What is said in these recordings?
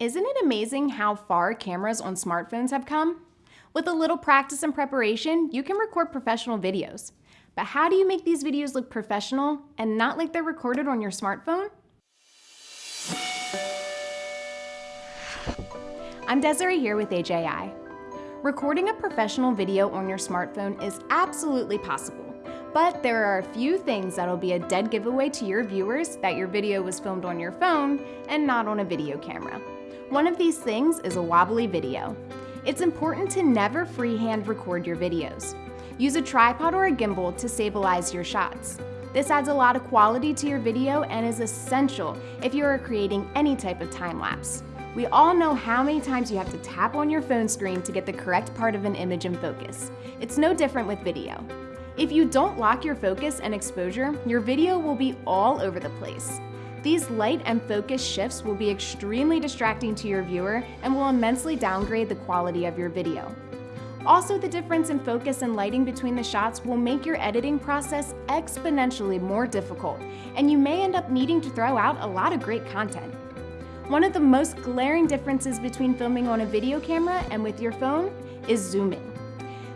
Isn't it amazing how far cameras on smartphones have come? With a little practice and preparation, you can record professional videos. But how do you make these videos look professional and not like they're recorded on your smartphone? I'm Desiree here with AJI. Recording a professional video on your smartphone is absolutely possible, but there are a few things that'll be a dead giveaway to your viewers that your video was filmed on your phone and not on a video camera. One of these things is a wobbly video. It's important to never freehand record your videos. Use a tripod or a gimbal to stabilize your shots. This adds a lot of quality to your video and is essential if you are creating any type of time lapse. We all know how many times you have to tap on your phone screen to get the correct part of an image in focus. It's no different with video. If you don't lock your focus and exposure, your video will be all over the place. These light and focus shifts will be extremely distracting to your viewer and will immensely downgrade the quality of your video. Also, the difference in focus and lighting between the shots will make your editing process exponentially more difficult, and you may end up needing to throw out a lot of great content. One of the most glaring differences between filming on a video camera and with your phone is zooming.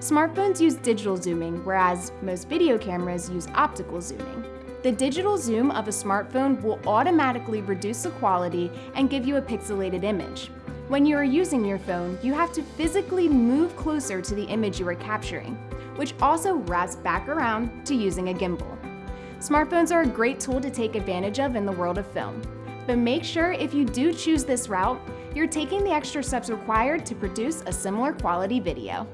Smartphones use digital zooming, whereas most video cameras use optical zooming. The digital zoom of a smartphone will automatically reduce the quality and give you a pixelated image. When you are using your phone, you have to physically move closer to the image you are capturing, which also wraps back around to using a gimbal. Smartphones are a great tool to take advantage of in the world of film, but make sure if you do choose this route, you're taking the extra steps required to produce a similar quality video.